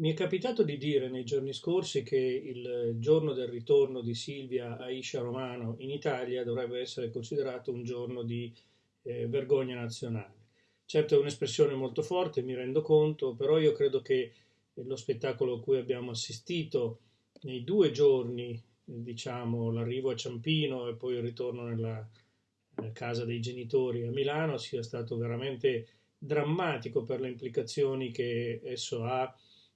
Mi è capitato di dire nei giorni scorsi che il giorno del ritorno di Silvia Aisha Romano in Italia dovrebbe essere considerato un giorno di eh, vergogna nazionale. Certo è un'espressione molto forte, mi rendo conto, però io credo che lo spettacolo a cui abbiamo assistito nei due giorni, diciamo l'arrivo a Ciampino e poi il ritorno nella casa dei genitori a Milano, sia stato veramente drammatico per le implicazioni che esso ha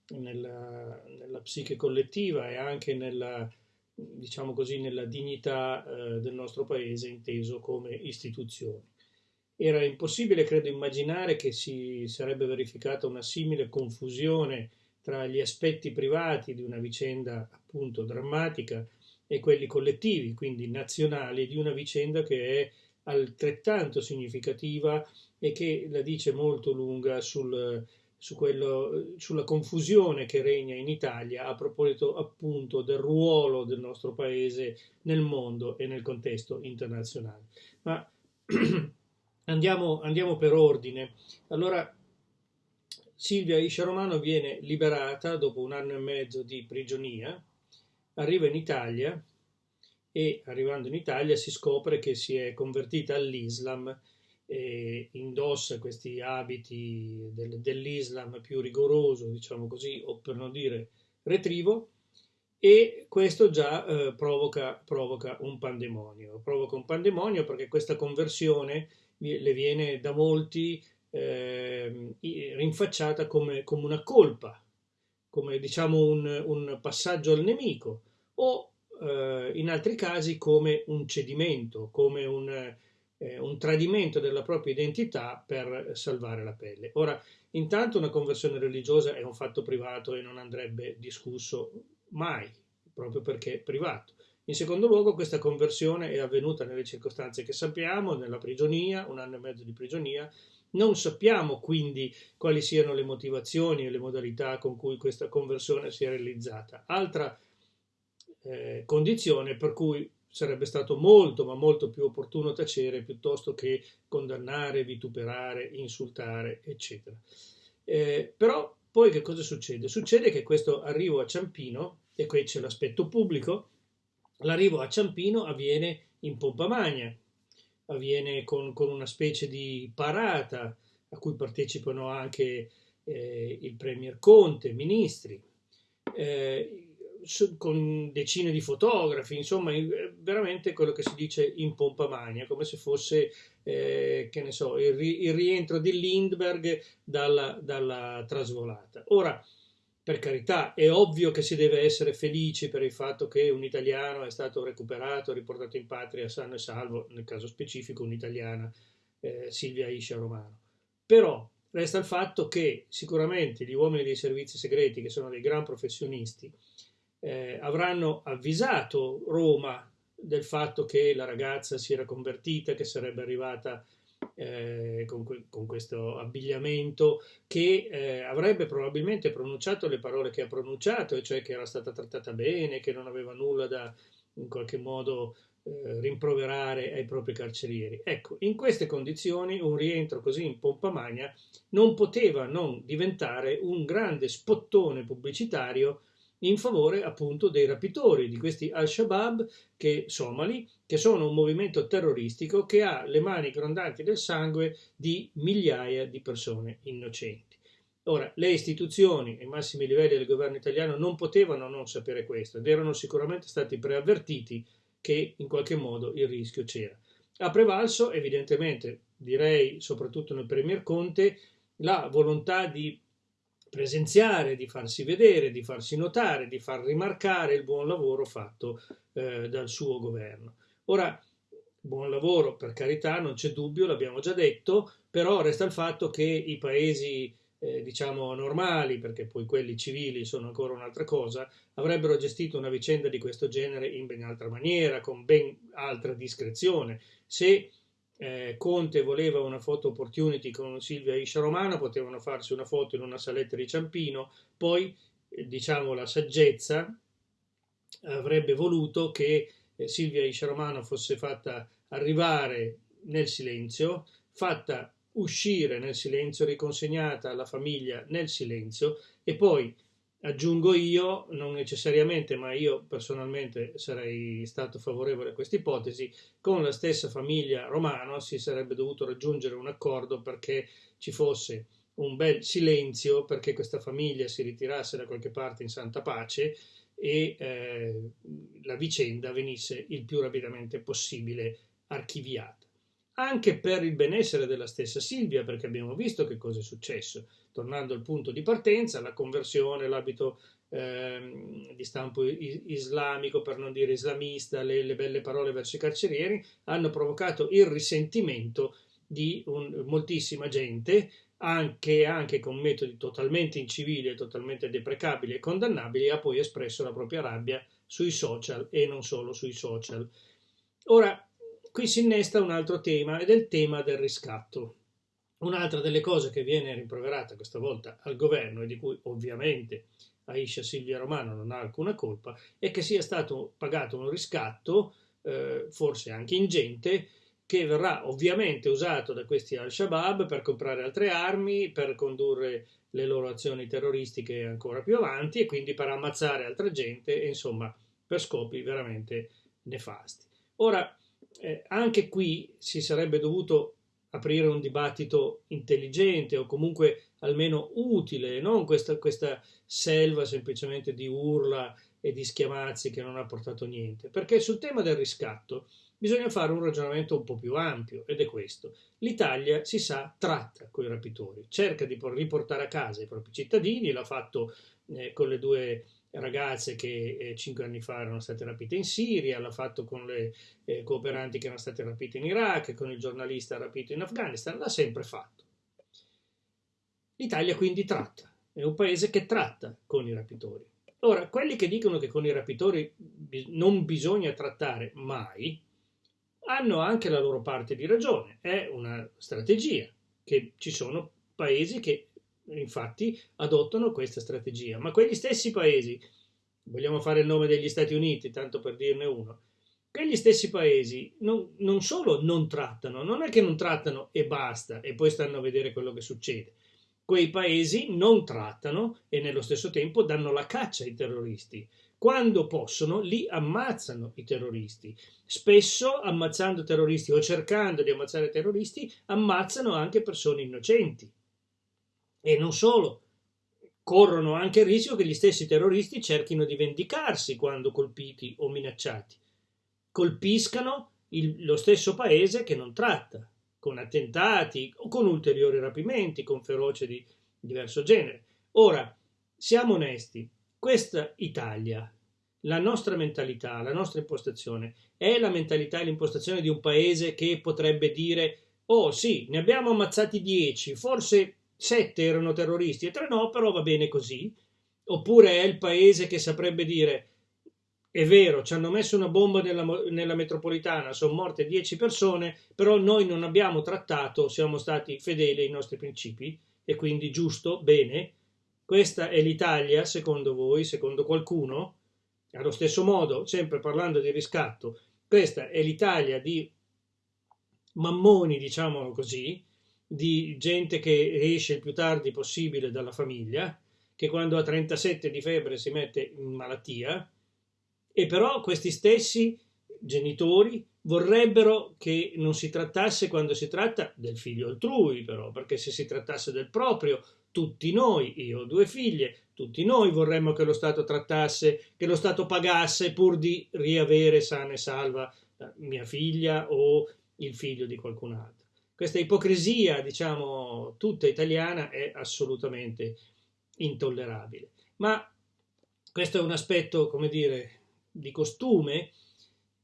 nella, nella psiche collettiva e anche nella, diciamo così, nella dignità eh, del nostro paese inteso come istituzione. Era impossibile, credo, immaginare che si sarebbe verificata una simile confusione tra gli aspetti privati di una vicenda appunto drammatica e quelli collettivi, quindi nazionali, di una vicenda che è altrettanto significativa e che la dice molto lunga sul, su quello, sulla confusione che regna in Italia a proposito appunto del ruolo del nostro paese nel mondo e nel contesto internazionale. Ma andiamo, andiamo per ordine. Allora, Silvia Iscia Romano viene liberata dopo un anno e mezzo di prigionia, arriva in Italia e arrivando in Italia si scopre che si è convertita all'Islam eh, indossa questi abiti del, dell'Islam più rigoroso, diciamo così, o per non dire retrivo, e questo già eh, provoca, provoca, un pandemonio. Provoca un pandemonio perché questa conversione le viene da molti eh, rinfacciata come, come, una colpa, come diciamo un, un passaggio al nemico, o eh, in altri casi come un cedimento, come un eh, un tradimento della propria identità per salvare la pelle. Ora, intanto una conversione religiosa è un fatto privato e non andrebbe discusso mai, proprio perché è privato. In secondo luogo, questa conversione è avvenuta nelle circostanze che sappiamo, nella prigionia, un anno e mezzo di prigionia. Non sappiamo quindi quali siano le motivazioni e le modalità con cui questa conversione si è realizzata. Altra eh, condizione per cui sarebbe stato molto, ma molto più opportuno tacere piuttosto che condannare, vituperare, insultare, eccetera. Eh, però poi che cosa succede? Succede che questo arrivo a Ciampino, e qui c'è l'aspetto pubblico, l'arrivo a Ciampino avviene in pompa magna, avviene con, con una specie di parata a cui partecipano anche eh, il Premier Conte, ministri. Eh, con decine di fotografi, insomma, veramente quello che si dice in pompa magna, come se fosse, eh, che ne so, il, ri il, rientro di Lindbergh dalla, dalla trasvolata. Ora, per carità, è ovvio che si deve essere felici per il fatto che un italiano è stato recuperato, riportato in patria sano e salvo, nel caso specifico un'italiana, eh, Silvia Iscia Romano. Però resta il fatto che sicuramente gli uomini dei servizi segreti, che sono dei gran professionisti, eh, avranno avvisato Roma del fatto che la ragazza si era convertita, che sarebbe arrivata eh, con, con, questo abbigliamento, che eh, avrebbe probabilmente pronunciato le parole che ha pronunciato, e cioè che era stata trattata bene, che non aveva nulla da in qualche modo eh, rimproverare ai propri carcerieri. Ecco, in queste condizioni un rientro così in pompa magna non poteva non diventare un grande spottone pubblicitario in favore appunto dei rapitori, di questi al-Shabaab che, somali, che sono un movimento terroristico che ha le mani grondanti del sangue di migliaia di persone innocenti. Ora, le istituzioni e i massimi livelli del governo italiano non potevano non sapere questo ed erano sicuramente stati preavvertiti che in qualche modo il rischio c'era. Ha prevalso, evidentemente, direi soprattutto nel Premier Conte, la volontà di presenziare, di farsi vedere, di farsi notare, di far rimarcare il buon lavoro fatto eh, dal suo governo. Ora, buon lavoro per carità, non c'è dubbio, l'abbiamo già detto, però resta il fatto che i paesi eh, diciamo normali, perché poi quelli civili sono ancora un'altra cosa, avrebbero gestito una vicenda di questo genere in ben altra maniera, con ben altra discrezione. Se eh, Conte voleva una foto opportunity con Silvia Iscia Romano, potevano farsi una foto in una saletta di Ciampino, poi eh, diciamo la saggezza avrebbe voluto che eh, Silvia Iscia Romano fosse fatta arrivare nel silenzio, fatta uscire nel silenzio, riconsegnata alla famiglia nel silenzio e poi Aggiungo io, non necessariamente, ma io personalmente sarei stato favorevole a questa ipotesi, con la stessa famiglia Romano si sarebbe dovuto raggiungere un accordo perché ci fosse un bel silenzio, perché questa famiglia si ritirasse da qualche parte in santa pace e eh, la vicenda venisse il più rapidamente possibile archiviata. Anche per il benessere della stessa Silvia, perché abbiamo visto che cosa è successo tornando al punto di partenza, la conversione, l'abito eh, di stampo islamico, per non dire islamista, le, le, belle parole verso i carcerieri, hanno provocato il risentimento di un, moltissima gente, anche, anche, con metodi totalmente incivili, totalmente deprecabili e condannabili, ha poi espresso la propria rabbia sui social e non solo sui social. Ora, qui si innesta un altro tema ed è il tema del riscatto. Un'altra delle cose che viene rimproverata questa volta al governo e di cui ovviamente Aisha Silvia Romano non ha alcuna colpa è che sia stato pagato un riscatto, eh, forse anche ingente, che verrà ovviamente usato da questi al-Shabaab per comprare altre armi, per condurre le loro azioni terroristiche ancora più avanti e quindi per ammazzare altra gente e insomma per scopi veramente nefasti. Ora, eh, anche qui si sarebbe dovuto aprire un dibattito intelligente o comunque almeno utile, non questa, questa selva semplicemente di urla e di schiamazzi che non ha portato niente. Perché sul tema del riscatto bisogna fare un ragionamento un po' più ampio ed è questo. L'Italia, si sa, tratta con i rapitori, cerca di riportare a casa i propri cittadini, l'ha fatto eh, con le due ragazze che eh, cinque anni fa erano state rapite in Siria, l'ha fatto con le eh, cooperanti che erano state rapite in Iraq, con il giornalista rapito in Afghanistan, l'ha sempre fatto. L'Italia quindi tratta, è un paese che tratta con i rapitori. Ora, quelli che dicono che con i rapitori non bisogna trattare mai, hanno anche la loro parte di ragione, è una strategia, che ci sono paesi che infatti adottano questa strategia. Ma quegli stessi paesi, vogliamo fare il nome degli Stati Uniti, tanto per dirne uno, quegli stessi paesi non, non solo non trattano, non è che non trattano e basta e poi stanno a vedere quello che succede. Quei paesi non trattano e nello stesso tempo danno la caccia ai terroristi. Quando possono, li ammazzano i terroristi. Spesso, ammazzando terroristi o cercando di ammazzare terroristi, ammazzano anche persone innocenti. E non solo, corrono anche il rischio che gli stessi terroristi cerchino di vendicarsi quando colpiti o minacciati. Colpiscano il, lo stesso paese che non tratta, con attentati o con ulteriori rapimenti, con feroce di diverso genere. Ora, siamo onesti, questa Italia, la nostra mentalità, la nostra impostazione, è la mentalità e l'impostazione di un paese che potrebbe dire oh sì, ne abbiamo ammazzati dieci, forse sette erano terroristi e tre no, però va bene così. Oppure è il paese che saprebbe dire è vero, ci hanno messo una bomba nella, nella metropolitana, sono morte dieci persone, però noi non abbiamo trattato, siamo stati fedeli ai nostri principi e quindi giusto, bene. Questa è l'Italia, secondo voi, secondo qualcuno? Allo stesso modo, sempre parlando di riscatto, questa è l'Italia di mammoni, diciamolo così, di gente che esce il più tardi possibile dalla famiglia, che quando ha 37 di febbre si mette in malattia, e però questi stessi genitori vorrebbero che non si trattasse quando si tratta del figlio altrui, però, perché se si trattasse del proprio, tutti noi, io ho due figlie, tutti noi vorremmo che lo Stato trattasse, che lo Stato pagasse pur di riavere sana e salva mia figlia o il figlio di qualcun altro questa ipocrisia, diciamo, tutta italiana è assolutamente intollerabile. Ma questo è un aspetto, come dire, di costume,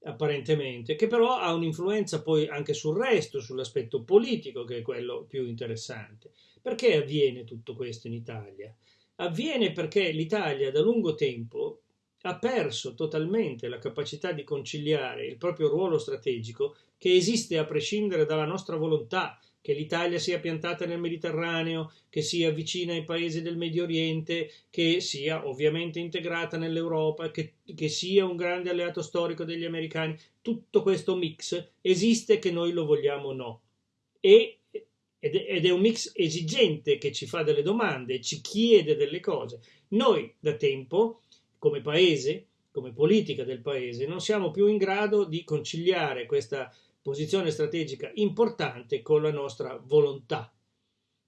apparentemente, che però ha un'influenza poi anche sul resto, sull'aspetto politico, che è quello più interessante. Perché avviene tutto questo in Italia? Avviene perché l'Italia da lungo tempo ha perso totalmente la capacità di conciliare il proprio ruolo strategico che esiste a prescindere dalla nostra volontà, che l'Italia sia piantata nel Mediterraneo, che sia vicina ai paesi del Medio Oriente, che sia ovviamente integrata nell'Europa, che, che sia un grande alleato storico degli americani. Tutto questo mix esiste che noi lo vogliamo o no. E ed è un mix esigente che ci fa delle domande, ci chiede delle cose. Noi da tempo, come paese, come politica del paese, non siamo più in grado di conciliare questa posizione strategica importante con la nostra volontà.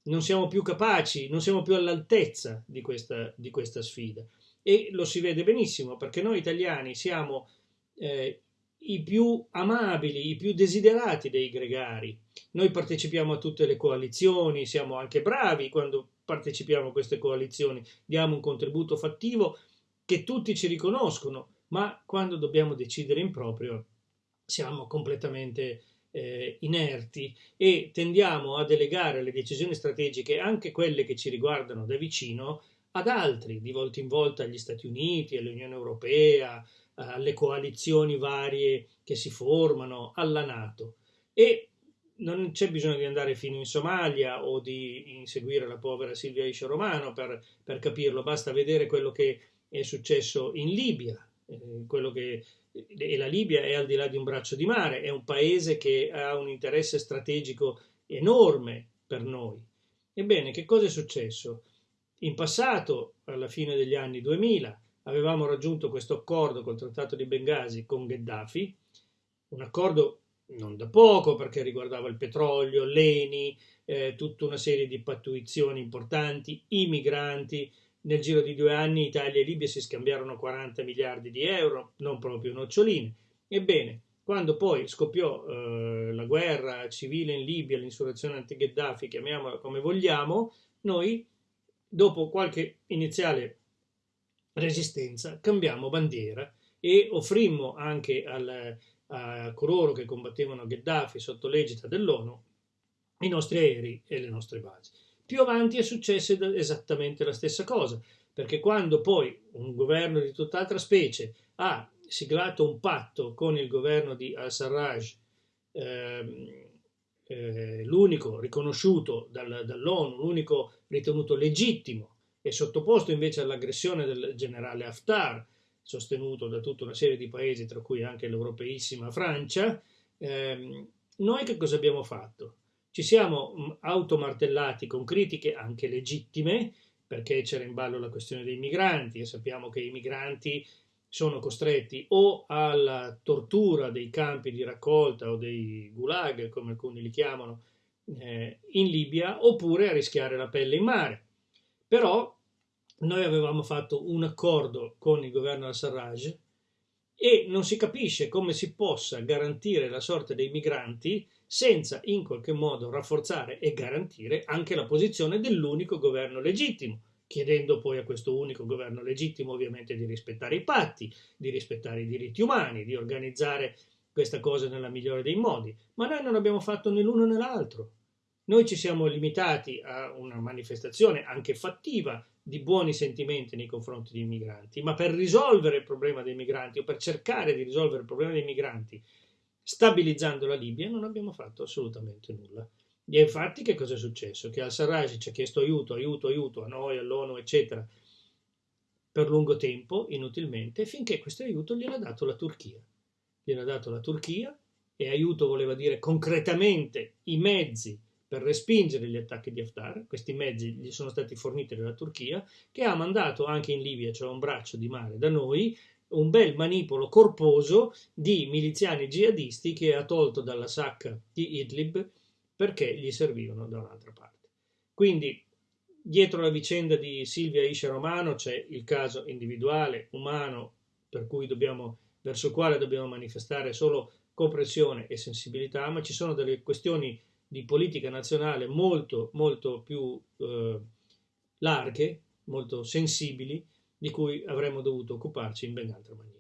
Non siamo più capaci, non siamo più all'altezza di questa, di questa sfida. E lo si vede benissimo perché noi italiani siamo eh, i più amabili, i più desiderati dei gregari. Noi partecipiamo a tutte le coalizioni, siamo anche bravi quando partecipiamo a queste coalizioni, diamo un contributo fattivo che tutti ci riconoscono, ma quando dobbiamo decidere in proprio siamo completamente eh, inerti e tendiamo a delegare le decisioni strategiche, anche quelle che ci riguardano da vicino, ad altri, di volta in volta agli Stati Uniti, all'Unione Europea, alle coalizioni varie che si formano, alla Nato. E non c'è bisogno di andare fino in Somalia o di inseguire la povera Silvia Iscia Romano per, per capirlo, basta vedere quello che è successo in Libia, eh, quello che e la Libia è al di là di un braccio di mare, è un paese che ha un interesse strategico enorme per noi. Ebbene, che cosa è successo? In passato, alla fine degli anni 2000, avevamo raggiunto questo accordo col Trattato di Bengasi con Gheddafi, un accordo non da poco perché riguardava il petrolio, l'ENI, eh, tutta una serie di pattuizioni importanti, i migranti, nel giro di due anni Italia e Libia si scambiarono 40 miliardi di euro, non proprio noccioline. Ebbene, quando poi scoppiò eh, la guerra civile in Libia, l'insurrezione anti-Gheddafi, chiamiamola come vogliamo, noi, dopo qualche iniziale resistenza, cambiammo bandiera e offrimmo anche al, a coloro che combattevano Gheddafi sotto l'egida dell'ONU i nostri aerei e le nostre basi. Più avanti è successa esattamente la stessa cosa, perché quando poi un governo di tutt'altra specie ha siglato un patto con il governo di al-Sarraj, ehm, eh, l'unico riconosciuto dal, dall'ONU, l'unico ritenuto legittimo e sottoposto invece all'aggressione del generale Haftar, sostenuto da tutta una serie di paesi, tra cui anche l'europeissima Francia, ehm, noi che cosa abbiamo fatto? Ci siamo mm, automartellati con critiche anche legittime, perché c'era in ballo la questione dei migranti e sappiamo che i migranti sono costretti o alla tortura dei campi di raccolta o dei gulag, come alcuni li chiamano, eh, in Libia, oppure a rischiare la pelle in mare. Però noi avevamo fatto un accordo con il governo al-Sarraj e non si capisce come si possa garantire la sorte dei migranti senza in qualche modo rafforzare e garantire anche la posizione dell'unico governo legittimo, chiedendo poi a questo unico governo legittimo ovviamente di rispettare i patti, di rispettare i diritti umani, di organizzare questa cosa nella migliore dei modi. Ma noi non abbiamo fatto né l'uno né l'altro. Noi ci siamo limitati a una manifestazione anche fattiva di buoni sentimenti nei confronti dei migranti, ma per risolvere il problema dei migranti o per cercare di risolvere il problema dei migranti stabilizzando la Libia non abbiamo fatto assolutamente nulla. E infatti che cosa è successo? Che al-Sarraj ci ha chiesto aiuto, aiuto, aiuto a noi, all'ONU, eccetera, per lungo tempo, inutilmente, finché questo aiuto gliel'ha dato la Turchia. Gliel'ha dato la Turchia e aiuto voleva dire concretamente i mezzi per respingere gli attacchi di Haftar, questi mezzi gli sono stati forniti dalla Turchia, che ha mandato anche in Libia, cioè un braccio di mare da noi, un bel manipolo corposo di miliziani jihadisti che ha tolto dalla sacca di Idlib perché gli servivano da un'altra parte. Quindi dietro la vicenda di Silvia Isha Romano c'è il caso individuale, umano, dobbiamo, verso il quale dobbiamo manifestare solo comprensione e sensibilità, ma ci sono delle questioni di politica nazionale molto, molto più eh, larghe, molto sensibili, di cui avremmo dovuto occuparci in ben altra maniera.